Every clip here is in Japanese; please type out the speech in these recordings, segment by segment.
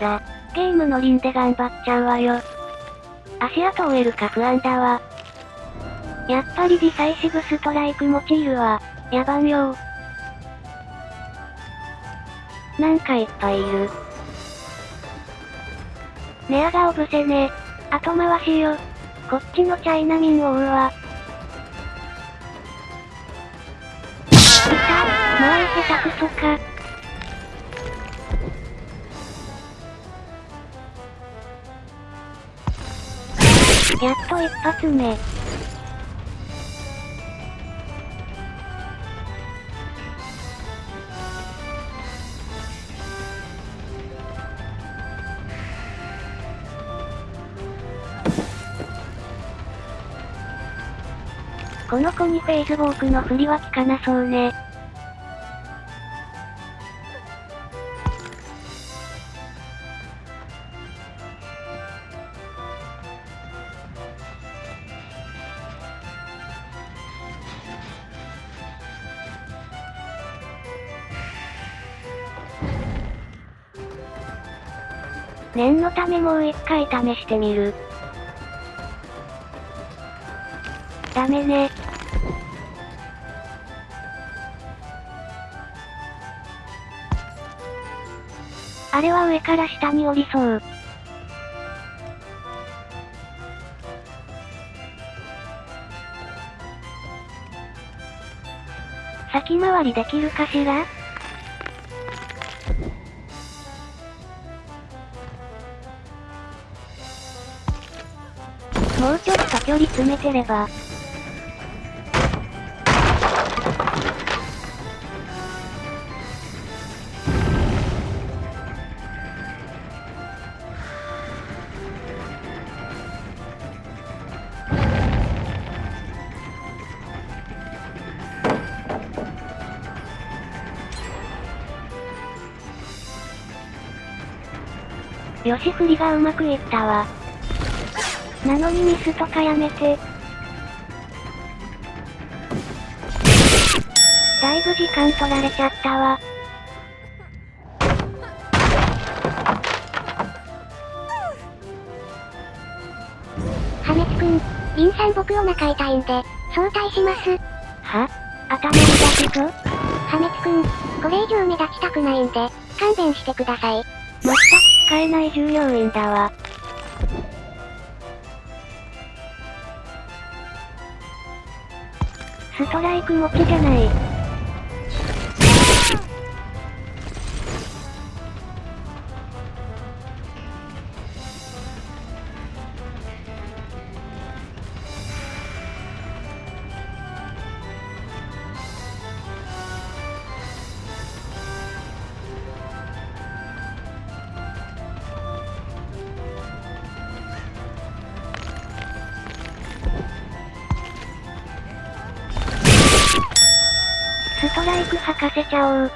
ザ、ゲームの輪で頑張っちゃうわよ。足跡追えるか不安だわ。やっぱりディサイシブストライク用いるわ。野蛮よなんかいっぱいいる。ネアがオブセね。後回しよ。こっちのチャイナ民を追うわ。いたもうえ下手くそか。やっと一発目。この子にフェイスボークの振りは効かなそうね。念のためもう一回試してみる。ダメね。あれは上から下に降りそう。先回りできるかしら？もうちょっと距離詰めてれば。よし振りがうまくいったわ。なのにミスとかやめて。だいぶ時間取られちゃったわ。はめつくん、リンさん僕お腹痛いんで、早退します。は？頭にだけどはめつくん、これ以上目立ちたくないんで、勘弁してください。まったく使えない従業員だわ。ストライク持ちじゃない。吐かせちゃおう。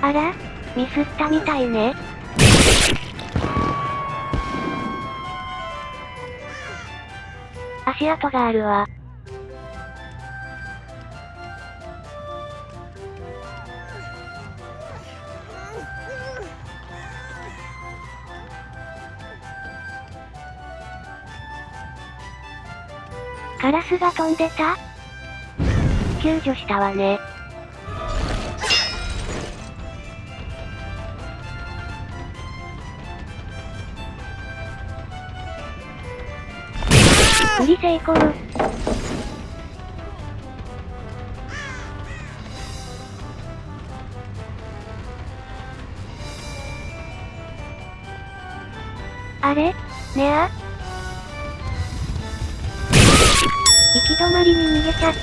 あら？ミスったみたいね。足跡があるわ。カラスが飛んでた？救助したわね。振り成功。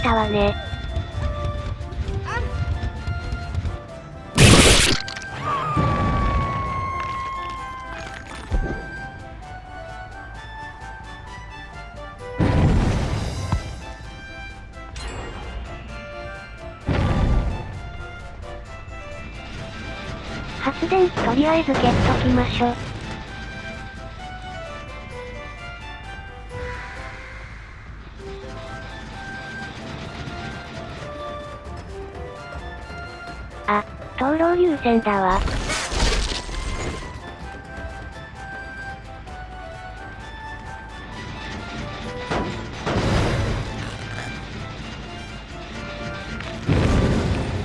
たわね。発電機とりあえずゲッときましょ。あ、灯籠優先だわ。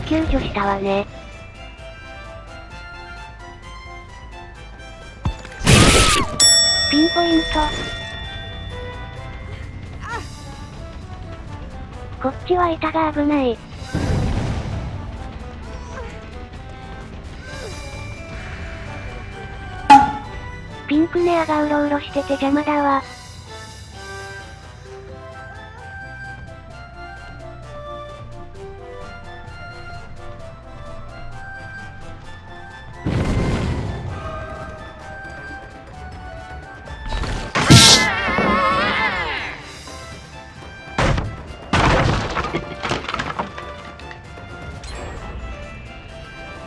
救助したわね。ピンポイント。こっちは板が危ない。ピンクネアがうろうろしてて邪魔だわ。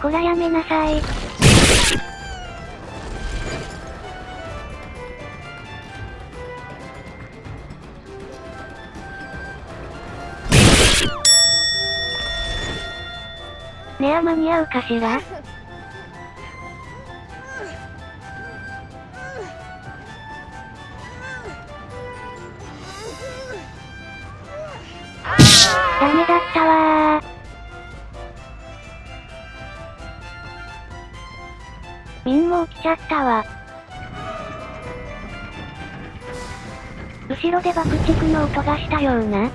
こらやめなさい。ねあ間に合うかしら？ダメだったわー。ミンも起きちゃったわ。後ろで爆竹の音がしたような。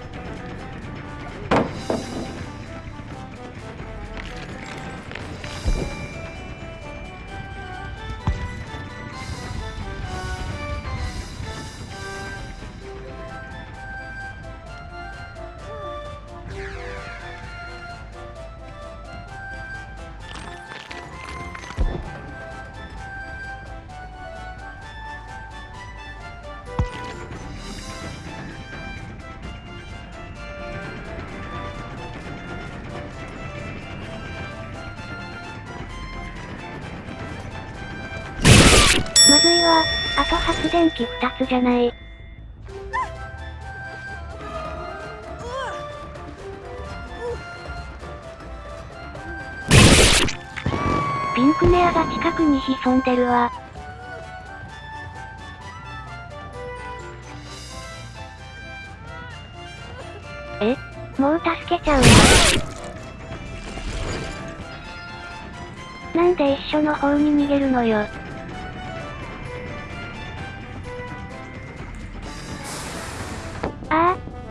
電機2つじゃない。ピンクネアが近くに潜んでるわ。え？もう助けちゃう。なんで一緒の方に逃げるのよ。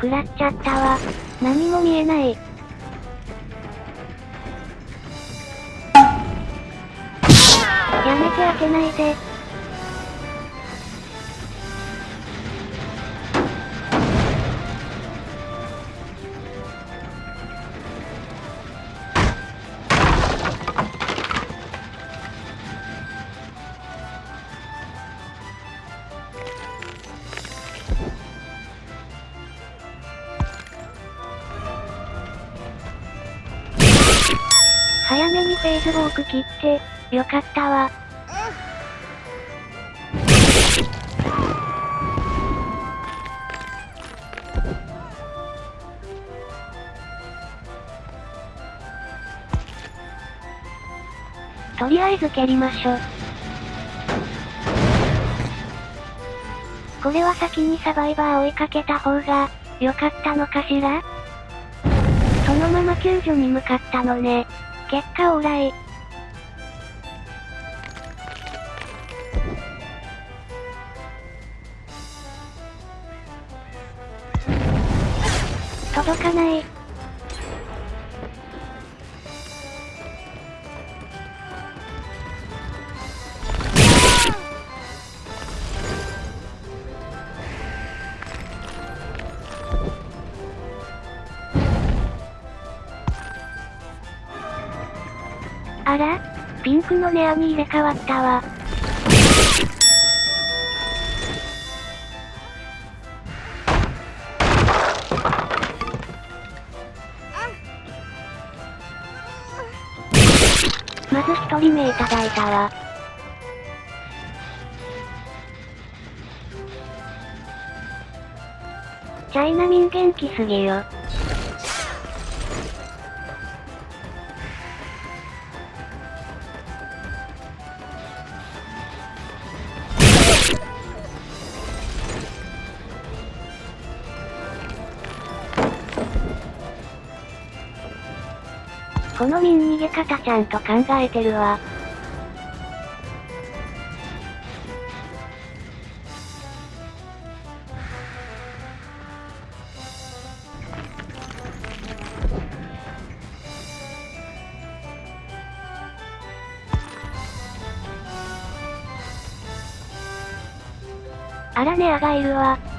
食らっちゃったわ。何も見えない。やめて開けないで。フェイズウォーク切って、よかったわ。とりあえず蹴りましょ。これは先にサバイバー追いかけた方が、良かったのかしら？そのまま救助に向かったのね。結果オーライ。届かない。あらピンクのネアに入れ替わったわ。まず一人目いただいたわ。チャイナ民元気すぎよ。この民逃げ方ちゃんと考えてるわ。あらねあがいるわ。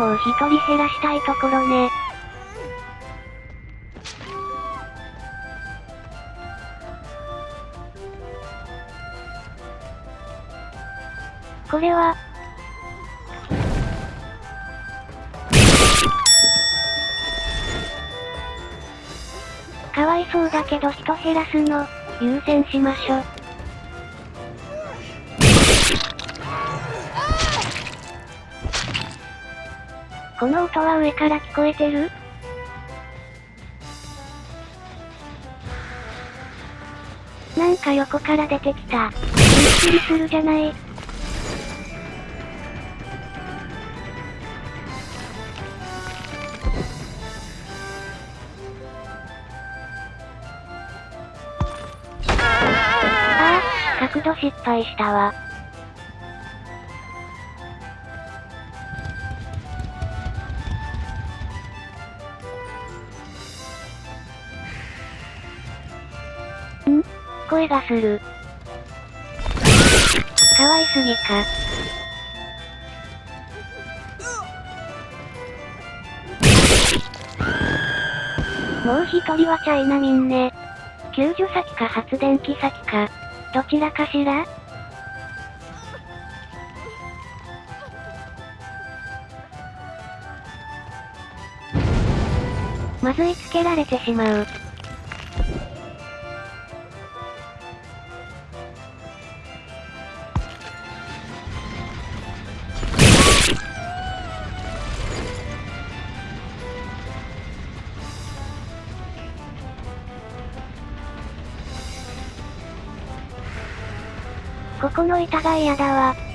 もう一人減らしたいところね。これは、かわいそうだけど人減らすの、優先しましょ。この音は上から聞こえてる？なんか横から出てきた。びっくりするじゃない。あ、角度失敗したわ。声がする。かわいすぎか。もう一人はチャイナミンね。救助先か発電機先か。どちらかしら？まずいつけられてしまう。この板が嫌だわ。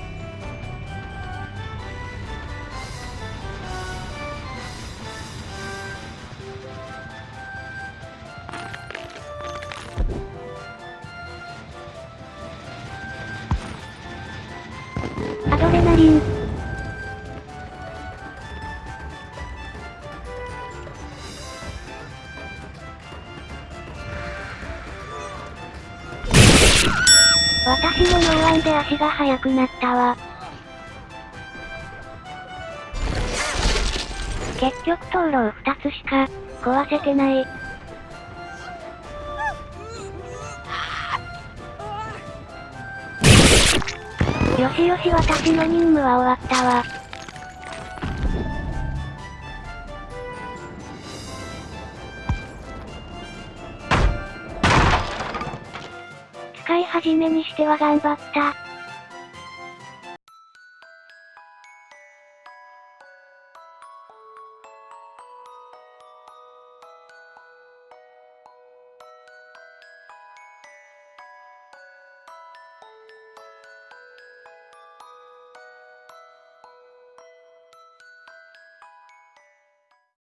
私もノーで足が速くなったわ。結局灯籠二つしか、壊せてない。よしよし私の任務は終わったわ。使い始めにしては頑張った。